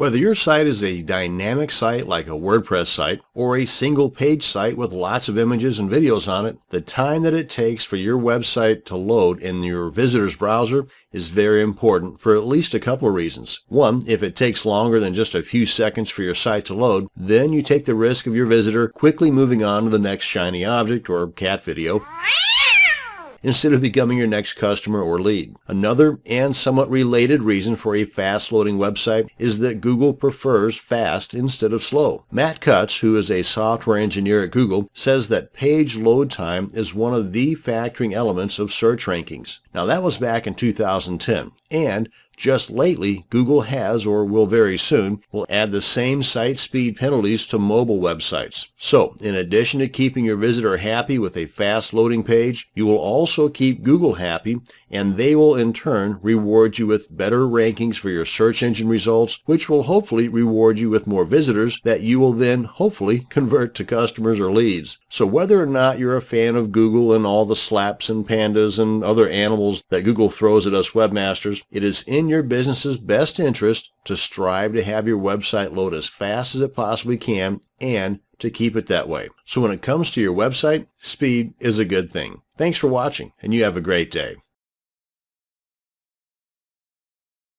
Whether your site is a dynamic site like a WordPress site or a single page site with lots of images and videos on it, the time that it takes for your website to load in your visitor's browser is very important for at least a couple of reasons. One, if it takes longer than just a few seconds for your site to load, then you take the risk of your visitor quickly moving on to the next shiny object or cat video instead of becoming your next customer or lead. Another and somewhat related reason for a fast loading website is that Google prefers fast instead of slow. Matt Cutts, who is a software engineer at Google, says that page load time is one of the factoring elements of search rankings. Now that was back in 2010, and just lately, Google has, or will very soon, will add the same site speed penalties to mobile websites. So, in addition to keeping your visitor happy with a fast loading page, you will also keep Google happy, and they will in turn reward you with better rankings for your search engine results, which will hopefully reward you with more visitors that you will then hopefully convert to customers or leads. So whether or not you're a fan of Google and all the slaps and pandas and other animals that Google throws at us webmasters, it is in your business's best interest to strive to have your website load as fast as it possibly can and to keep it that way. So when it comes to your website, speed is a good thing. Thanks for watching and you have a great day.